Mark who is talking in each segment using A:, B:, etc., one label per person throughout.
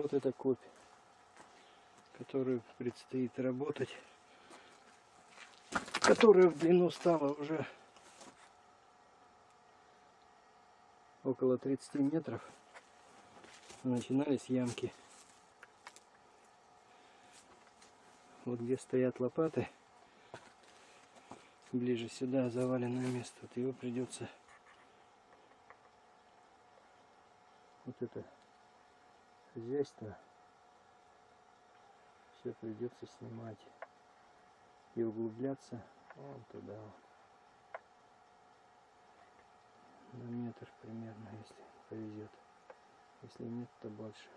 A: Вот эта копь, которую предстоит работать, которая в длину стала уже около 30 метров. Начинались ямки. Вот где стоят лопаты, ближе сюда заваленное место, вот его придется вот это хозяйство все придется снимать и углубляться вон туда на метр примерно если повезет если нет то больше.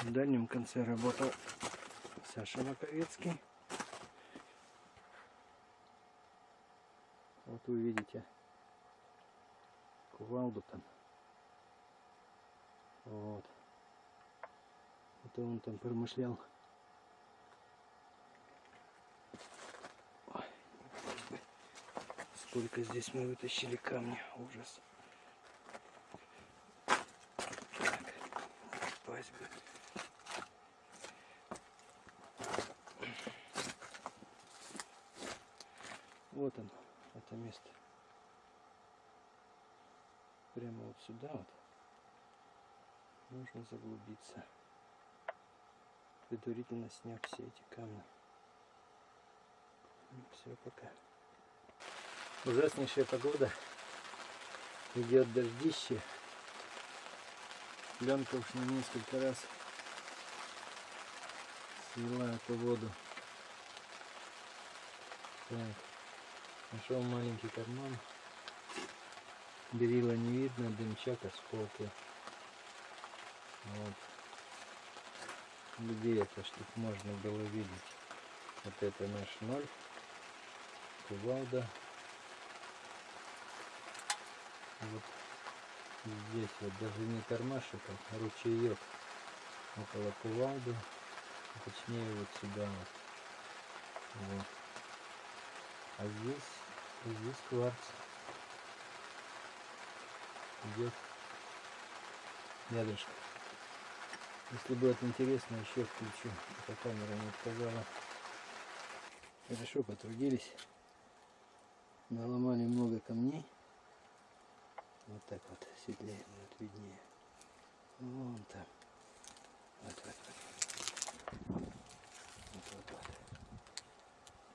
A: В дальнем конце работал Саша Маковецкий. Вот вы видите кувалду там вот. Это он там промышлял. Сколько здесь мы вытащили камня. Ужас. Так, пасть бы. Вот он, это место. Прямо вот сюда вот нужно заглубиться, предварительно сняв все эти камни. Ну, все, пока. Ужаснейшая погода. Идет дождище. Пленка уж на несколько раз свела эту воду. Так. Нашел маленький карман. Берила не видно, дымчак осколки. Вот. Где это, чтобы можно было видеть? Вот это наш ноль. Кувалда. Вот здесь вот даже не кармашек, а ручеек около кувалды. Точнее вот сюда вот. вот. А здесь, здесь кварц. Идет рядышком. Если будет интересно, еще включу. Эта камера не отказала. Хорошо потрудились. Наломали много камней. Вот так вот светлее будет виднее. Вон там. Вот, вот, вот. Вот, вот, вот.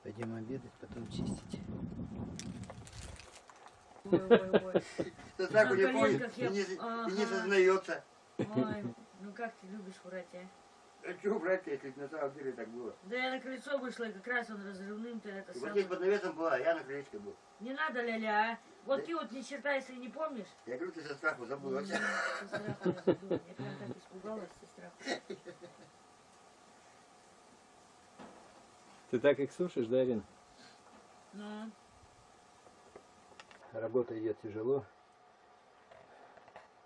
A: Пойдем обедать, потом чистить.
B: Ой, ой, ой.
C: Так
B: На
C: не помнит и не, и не
B: Ага.
C: сознается.
B: Ой, ну как ты любишь врать, а?
C: А что брать, если на самом деле так было?
B: Да я на крыльцо вышла, и как раз он разрывным-то это
C: И вот
B: самое.
C: здесь под навесом была, а я на крылечке был.
B: Не надо, ля-ля, а? Вот
C: Да.
B: ты вот ни черта, если не помнишь.
C: Я говорю, ты со страху забыл.
B: М, Со страху я забыла. Я прям так испугалась со страху.
A: Ты так их сушишь, да, Ирина?
B: Ну,
A: Работа идет тяжело.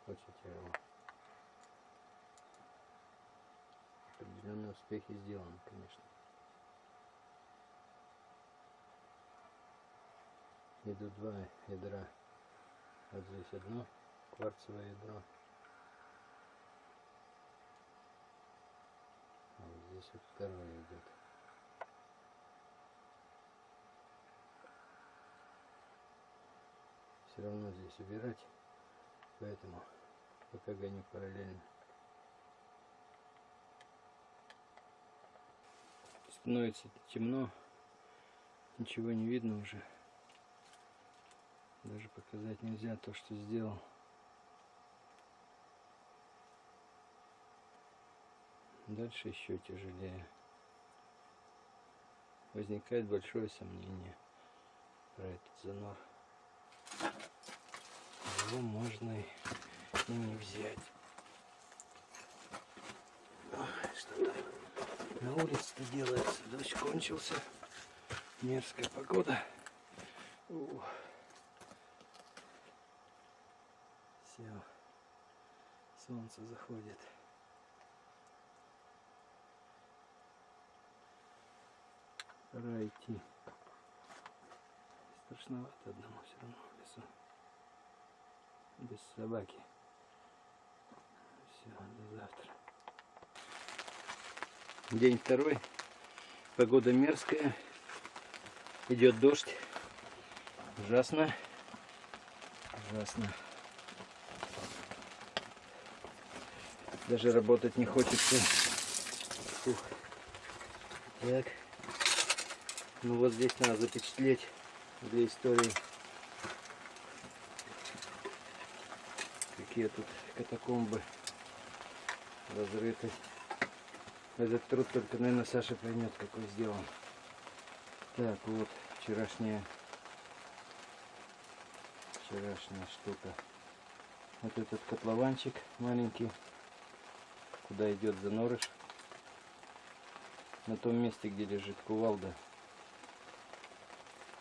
A: Очень тяжело. Определенные успехи сделаны, конечно. Идут два ядра. Вот здесь одно кварцевое ядро. А вот здесь вот второе идет. все равно здесь убирать, поэтому пока гоню параллельно. Становится темно, ничего не видно уже. Даже показать нельзя то, что сделал. Дальше еще тяжелее. Возникает большое сомнение про этот занор его можно и не взять. Ой, Что там на улице-то делается? Дождь кончился. Мерзкая погода. Все. Солнце заходит. Пора идти. Страшновато одному все равно в лесу. Без собаки. Все, до завтра. День второй. Погода мерзкая. Идет дождь. Ужасно. Ужасно. Даже работать не хочется. Фух. Так. Ну вот здесь надо запечатлеть для истории. Какие тут катакомбы разрыты. Этот труд только, наверное, Саша поймет, какой сделан. Так, вот вчерашняя вчерашняя штука. Вот этот котлованчик маленький, куда идет занорыш. На том месте, где лежит кувалда.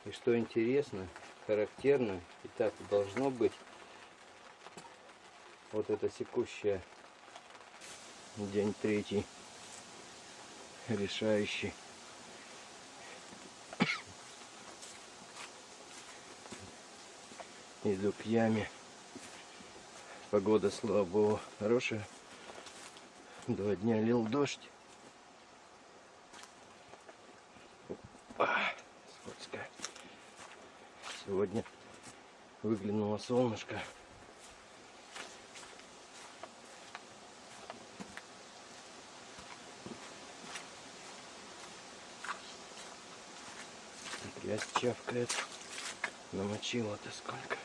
A: И что интересно, характерно, и так должно быть, вот это секущая день третий, решающий. Иду к яме. Погода, слава богу, хорошая. Два дня лил дождь. А, скотская. Сегодня выглянуло солнышко. Грязь чавкает. Намочила-то сколько.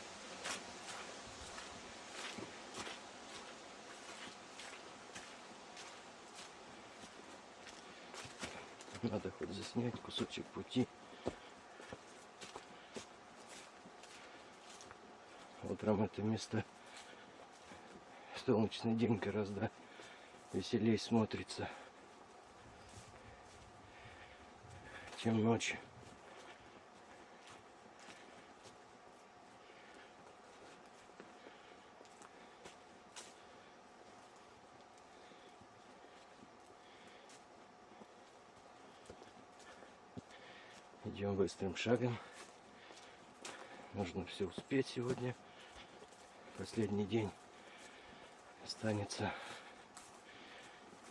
A: Надо хоть заснять кусочек пути. Утром это место солнечный день гораздо веселее смотрится, чем ночью. Идем быстрым шагом. Нужно все успеть сегодня. Последний день останется.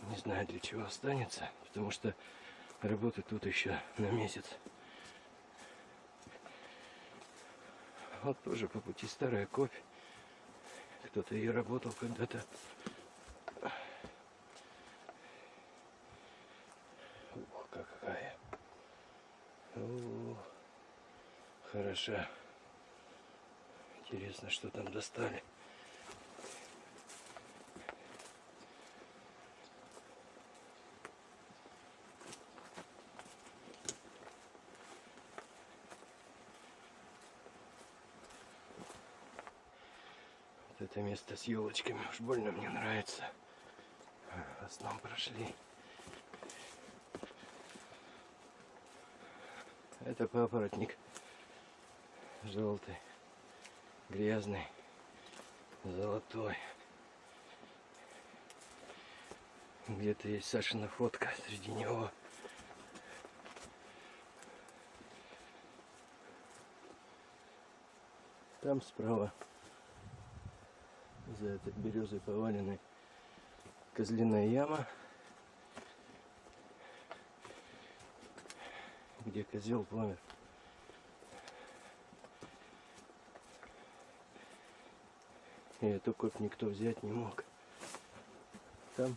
A: Не знаю для чего останется, потому что работы тут еще на месяц. Вот тоже по пути старая копь. Кто-то ее работал когда-то. О, хороша. Интересно, что там достали. Вот это место с елочками уж больно мне нравится. В основном прошли. Это папоротник желтый, грязный, золотой. Где-то есть Сашина фотка среди него. Там справа, за этой березой поваленной, козляная яма. Где козел помер. И эту копь никто взять не мог. Там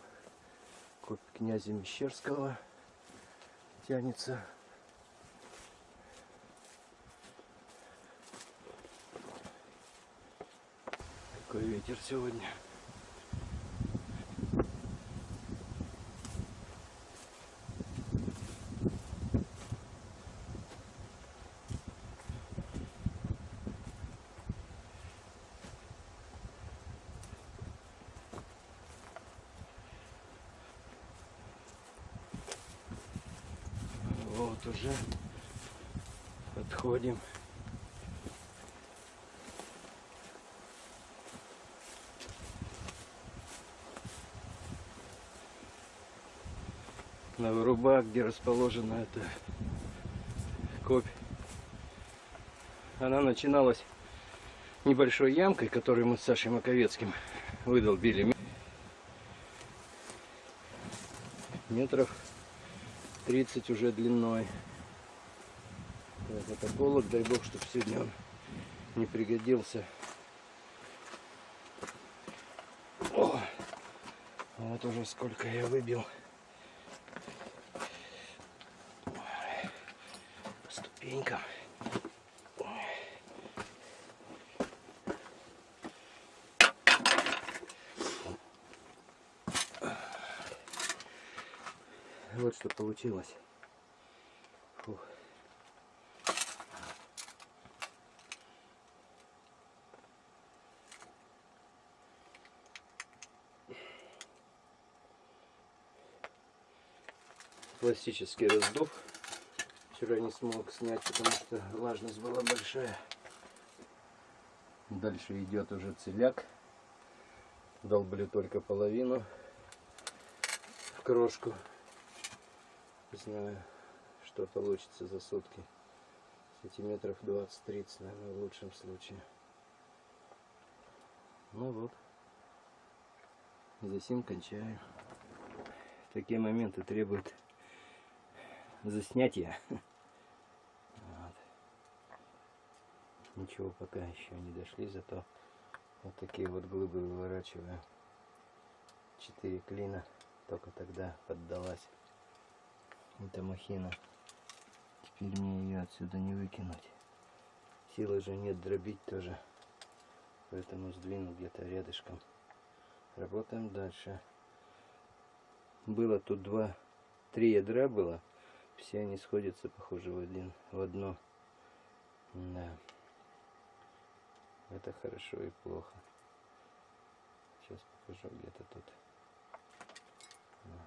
A: копь князя Мещерского тянется. Какой ветер сегодня. Вот уже подходим. На выруба, где расположена эта копь. Она начиналась небольшой ямкой, которую мы с Сашей Маковецким выдолбили. метров 30 уже длиной. Так, это полок, дай бог, чтобы сегодня он не пригодился. О, вот уже сколько я выбил. Ступенькам. Вот что получилось. Фух. Классический раздув. Вчера не смог снять, потому что влажность была большая. Дальше идет уже целяк. Долблю только половину в крошку. Не знаю, что получится за сутки. Сантиметров 20-30, наверное, в лучшем случае. Ну вот. Засим кончаю. Такие моменты требуют заснятия. Вот. Ничего пока еще не дошли, зато вот такие вот глыбы выворачиваю. Четыре клина только тогда поддалась эта махина. Теперь мне ее отсюда не выкинуть. Силы же нет дробить тоже. Поэтому сдвину где-то рядышком. Работаем дальше. Было тут два, три ядра было. Все они сходятся, похоже, в один, в одно. Да. Это хорошо и плохо. Сейчас покажу где-то тут. Да,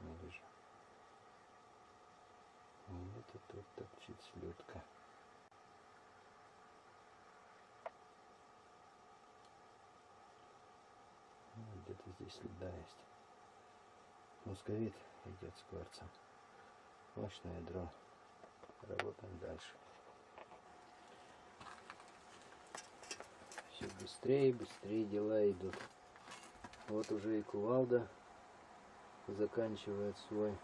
A: не вижу. Где-то тут торчит слетка. Ну, Где-то здесь следа есть. Мусковит идет с кварцем. Мощное ядро. Работаем дальше. Быстрее, быстрее дела идут. Вот уже и кувалда заканчивает свой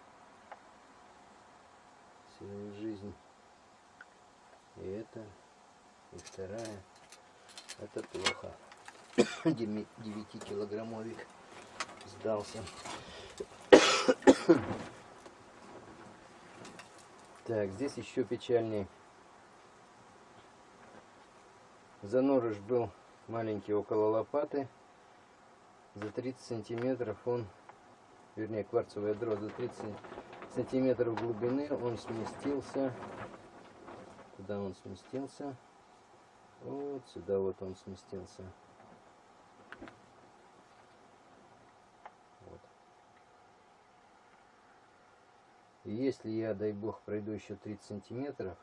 A: свою жизнь. И это, и вторая. Это плохо. 9 килограммовик сдался. Так, здесь еще печальней. Занорыш был маленький около лопаты. За 30 сантиметров он, вернее кварцевое ядро, за 30 сантиметров глубины он сместился. Куда он сместился? Вот сюда вот он сместился. Вот. И если я, дай бог, пройду еще 30 сантиметров,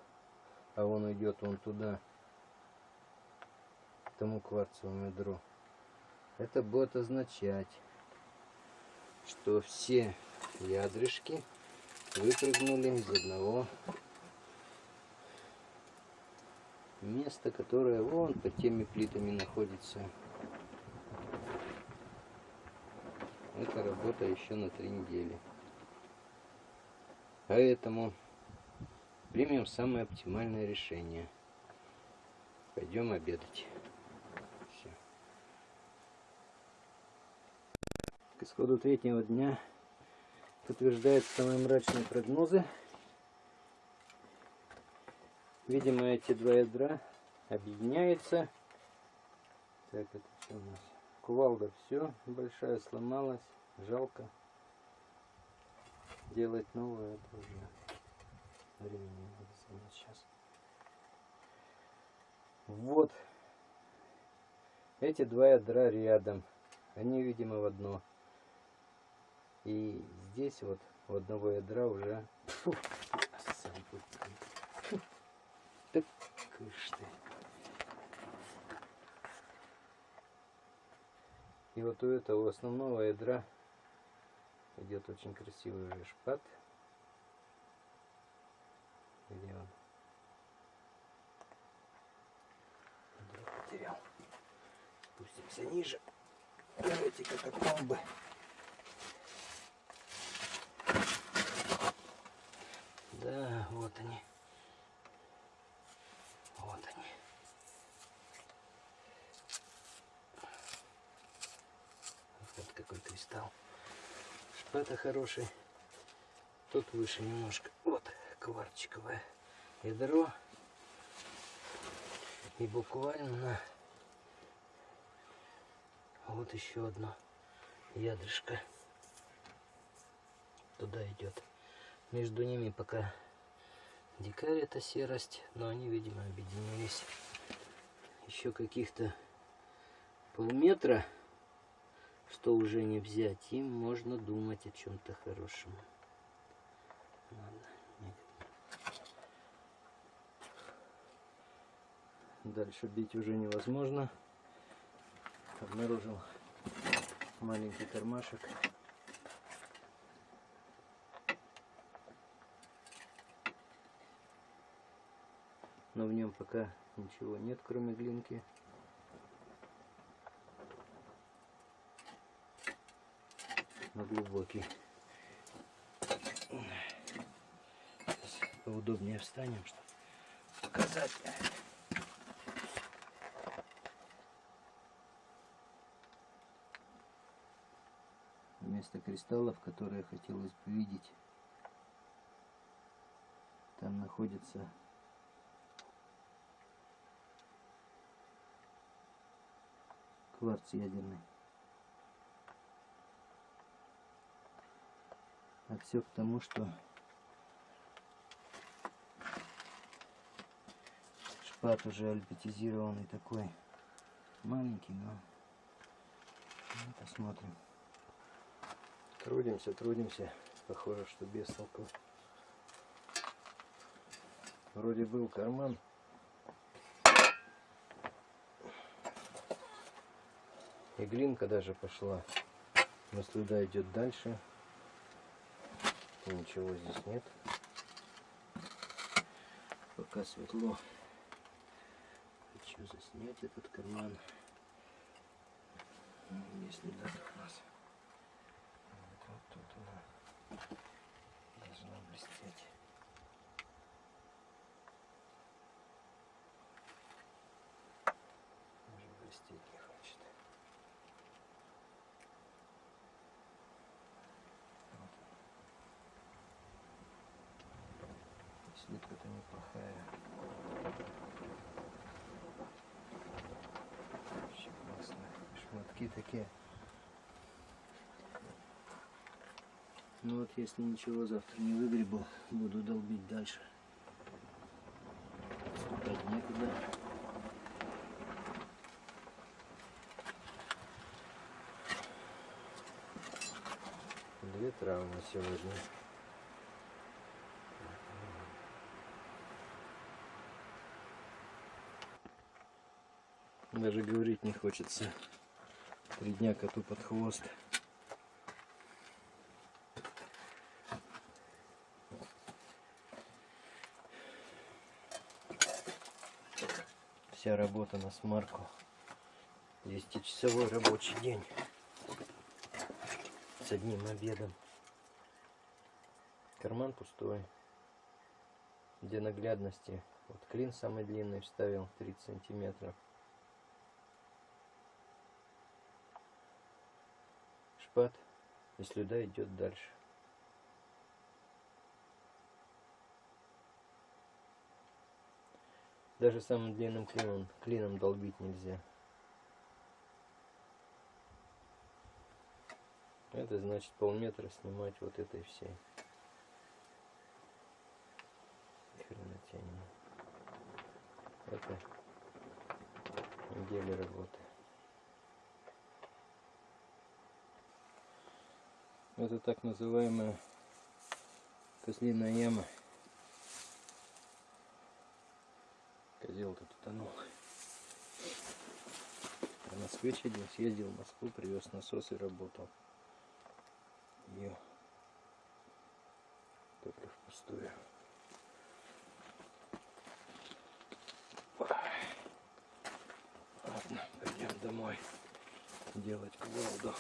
A: а он уйдет вон туда, тому кварцевому ядру, это будет означать, что все ядрышки выпрыгнули из одного места, которое вон под теми плитами находится. Это работа еще на три недели. Поэтому примем самое оптимальное решение. Пойдем обедать. Все. К исходу третьего дня подтверждает самые мрачные прогнозы. Видимо, эти два ядра объединяются. Так, это что у нас? Кувалда все, большая сломалась. Жалко. Делать новую это уже времени занять сейчас. Вот. Эти два ядра рядом. Они, видимо, в одно. И здесь вот у одного ядра уже... Фу, так кыш ты. И вот у этого основного ядра идет очень красивый уже шпат. Где он? Ядро потерял. Спустимся ниже. Эти катакомбы. Да, вот они. Вот они. Вот какой кристалл. Шпата хороший. Тут выше немножко. Вот кварчиковое ядро. И буквально вот еще одно ядрышко туда идет. Между ними пока дикарь это серость, но они, видимо, объединились. Еще каких-то полметра, что уже не взять, им можно думать о чем-то хорошем. Дальше бить уже невозможно. Обнаружил маленький кармашек. Но в нем пока ничего нет, кроме глинки. Но глубокий. Сейчас поудобнее встанем, чтобы показать. Вместо кристаллов, которые хотелось бы видеть, там находится кварц ядерный. А все к тому, что шпат уже альбетизированный такой маленький, но ну, посмотрим. Трудимся, трудимся. Похоже, что без толку. Вроде был карман. И глинка даже пошла. Но слюда идет дальше. И ничего здесь нет. Пока светло. Хочу заснять этот карман. Если да, у нас. Вот, вот тут она должна блестеть. Даже блестеть не хочет. Слитка-то неплохая. Вообще классно. Шматки такие. Ну вот если ничего завтра не выгребу, буду долбить дальше. Отступать некуда. Две травмы сегодня. Даже говорить не хочется. Три дня коту под хвост. Вся работа на смарку. 10-часовой рабочий день. С одним обедом. Карман пустой. Для наглядности. Вот клин самый длинный вставил 30 сантиметров. Шпат. И слюда идет дальше. Даже самым длинным клином, клином долбить нельзя. Это значит полметра снимать вот этой всей. Хренотень. Это недели работы. Это так называемая козлиная яма. Козел-то тонул. А на свече день съездил в Москву, привез насос и работал. Ее только впустую. Ладно, пойдем домой делать кувалду.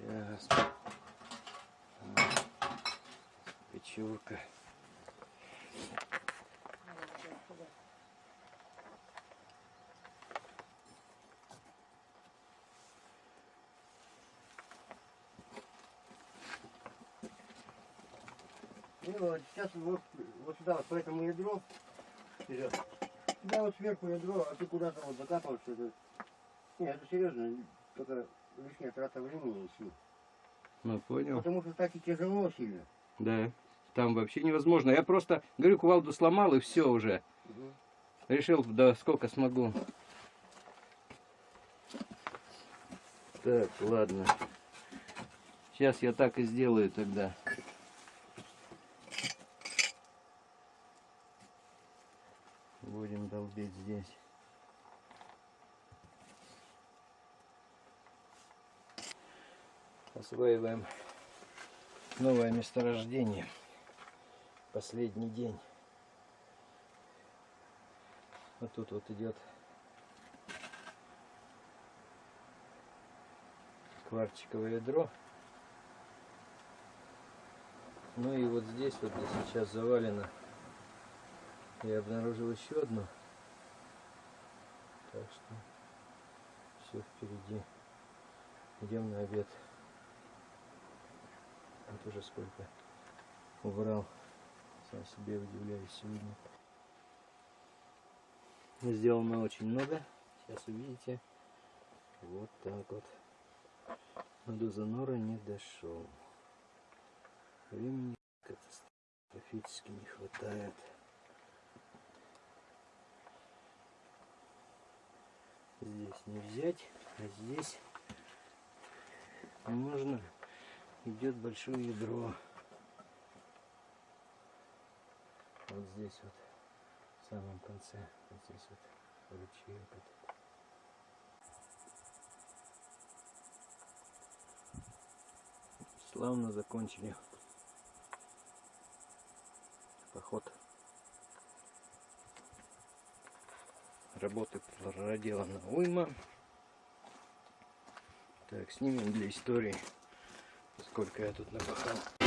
A: Ясно. Печурка.
C: И вот сейчас вот, вот сюда, вот по этому ядру, вперед. Сюда вот сверху ядро, а ты куда-то вот закапываешься. Это... Не, это серьезно, только лишняя трата времени и сил.
A: Ну, понял.
C: Потому что так и тяжело сильно.
A: Да. Там вообще невозможно. Я просто, говорю, кувалду сломал и все уже. Решил, да сколько смогу. Так, ладно. Сейчас я так и сделаю тогда. Будем долбить здесь. Осваиваем новое месторождение. Последний день. Вот тут вот идет кварчиковое ядро. Ну и вот здесь вот где сейчас завалено. Я обнаружил еще одну. Так что все впереди. Идем на обед. Уже сколько убрал. Сам себе удивляюсь сегодня. Сделано очень много. Сейчас увидите. Вот так вот. Но до занора не дошел. Времени катастрофически не хватает. Здесь не взять, а здесь можно идет большое ядро. Вот здесь вот, в самом конце, вот здесь вот ручеек этот. Славно закончили поход. Работы проделана уйма. Так, снимем для истории, сколько я тут напахал.